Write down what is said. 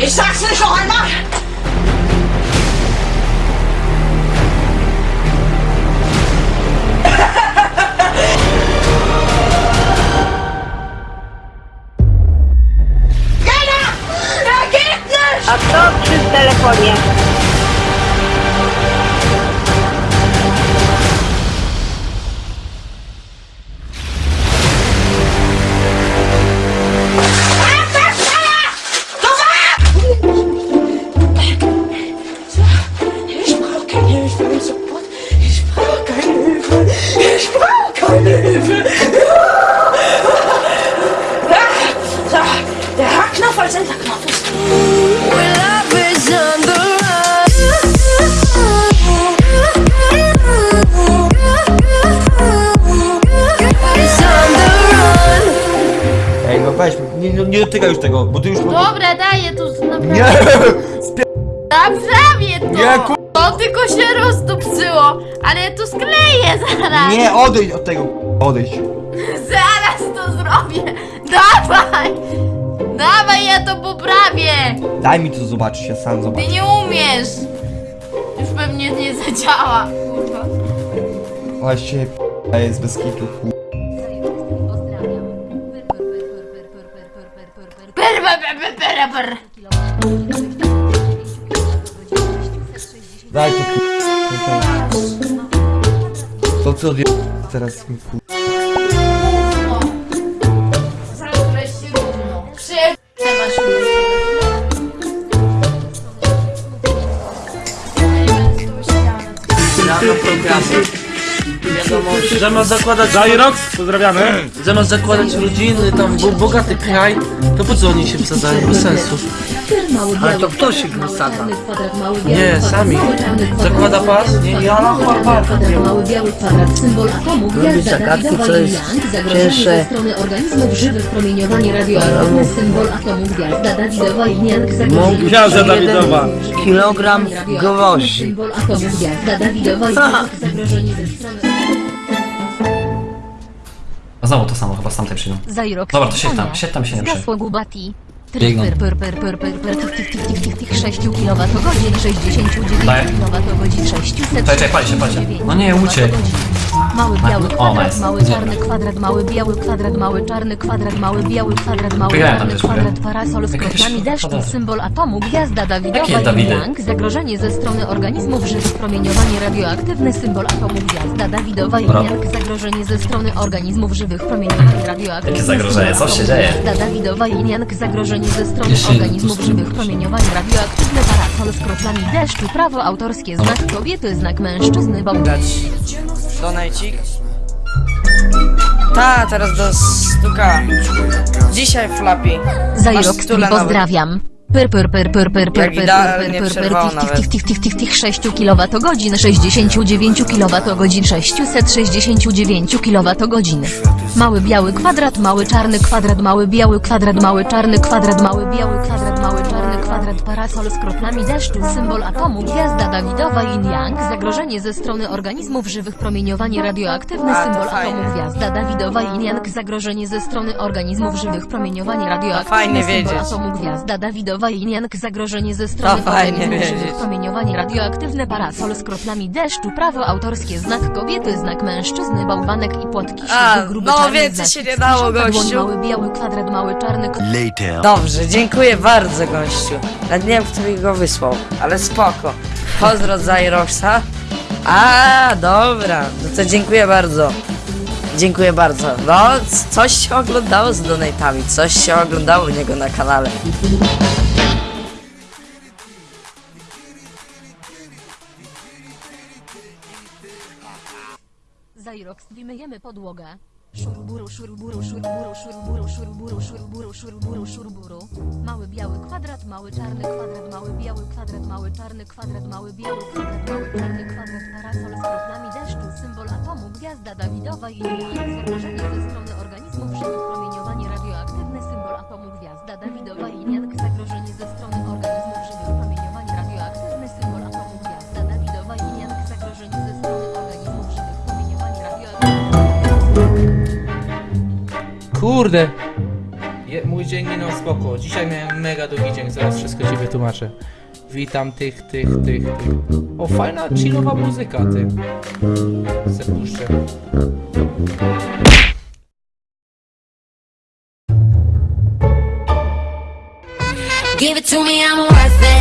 Ich sag's nicht noch einmal! Gana! Ergebnis! A to przy telefonie. Der. Ej, no weź, nie, nie, nie dotykaj już tego, bo ty już... Dobra, daję tu naprawdę. Nie! Naprawię to! Nie, ku- To tylko się rozdupcyło, ale ja to skleję zaraz! Nie, odejdź od tego, odejdź. Zaraz to zrobię! Dawaj! Dawaj, ja to poprawię! Daj mi to zobaczyć, ja sam zobaczę. Ty nie umiesz! Już pewnie nie zadziała, kurwa. Właśnie, p- jest bez kitu. Daj to. To co. Teraz mi, Zamiast zakładać... Zairox, pozdrawiamy. zamiast zakładać rodziny, tam bo, bogaty kraj, to po co oni się wsadzają? Bez sensu. Ale to kto się wysadza? Nie, sami. Zakłada pas? Nie, ja na atomu, gwiazda zagadki, co jest cięższe. ze strony organizmów żywych, promieniowanie radioaktywne, symbol atomu, gwiazda Dawidowa. Kilogram gwoździ. gwiazda Dawidowa i Young, zagrożenie ze strony... A znowu to samo, chyba z tamtej przyjdą. Dobra, to siedź tam, siedź tam się nie Zgasło Gubati. Biegną. Per, per, per, per, per, per, tych, tych, tych, tych, tych, tych 6 kWh, 69 Daję. kWh, 600. Czekaj, pali się, pali się. No nie, uciekł. Mały biały kwadrat, mały czarny kwadrat, mały biały kwadrat, mały czarny kwadrat, mały biały kwadrat, mały czarny kwadrat, parasol z Jakieś kroplami deszczu, symbol atomu, gwiazda Dawidowa i? Young, zagrożenie ze strony organizmów żywych, promieniowanie radioaktywne, symbol atomu, gwiazda Dawidowa i. Young, zagrożenie ze strony organizmów żywych, promieniowanie radioaktywne, Jakie zagrożenie? Co się dzieje? Gwiazda Dawidowa i Young, zagrożenie ze strony Jeszcze organizmów żywych, stój. promieniowanie radioaktywne, parasol z kroplami deszczu, prawo autorskie, znak kobiety, znak mężczyzny, bałgać. dać donajcik. Ta, teraz do stuka. Dzisiaj stula nawet. pozdrawiam. Per per per per per per per per per per przerwało tych tych tych tych tych 6 kWh 69 kWh 669 kWh Mały biały kwadrat, mały czarny kwadrat, mały biały kwadrat, mały czarny kwadrat, mały biały kwadrat, parasol z kroplami deszczu, symbol atomu, gwiazda Dawidowa i Yang, zagrożenie ze strony organizmów żywych, promieniowanie radioaktywne, symbol atomu, gwiazda Dawidowa i Yang, zagrożenie ze strony organizmów żywych, promieniowanie radioaktywne, fajnie symbol wiedzieć. atomu, gwiazda Dawidowa i Jank, zagrożenie ze strony organizmów wiedzieć. żywych, promieniowanie radioaktywne, parasol z kroplami deszczu, prawo autorskie, znak kobiety, znak mężczyzny, bałwanek i płotki A, siwy, gruby no czarny więcej znak się nie dało, gościu. Mały biały kwadrat, mały czarny Dobrze, dziękuję bardzo gościu. Nawet nie wiem, kto mi go wysłał, ale spoko. Pozdro Zairoxa. A, dobra, no to dziękuję bardzo. Dziękuję bardzo. No, coś się oglądało z donatami, coś się oglądało u niego na kanale. Zairox, wymyjemy podłogę. Szuruburu, szuruburu, szuruburu, szuruburu, szuruburu, szuruburu, szuruburu, szuruburu. Mały biały kwadrat, mały czarny kwadrat, mały biały kwadrat, mały czarny kwadrat, mały biały kwadrat, mały czarny kwadrat, parasol z kroplami deszczu, symbol atomu, gwiazda Dawidowa i inne Kurde. Je, mój dzień minął spoko. Dzisiaj miałem mega długi dzień, zaraz wszystko ci wytłumaczę. Witam tych, tych, tych, tych. O, fajna, chillowa muzyka, ty. Se puszczę. Give it to me, I'm worth it.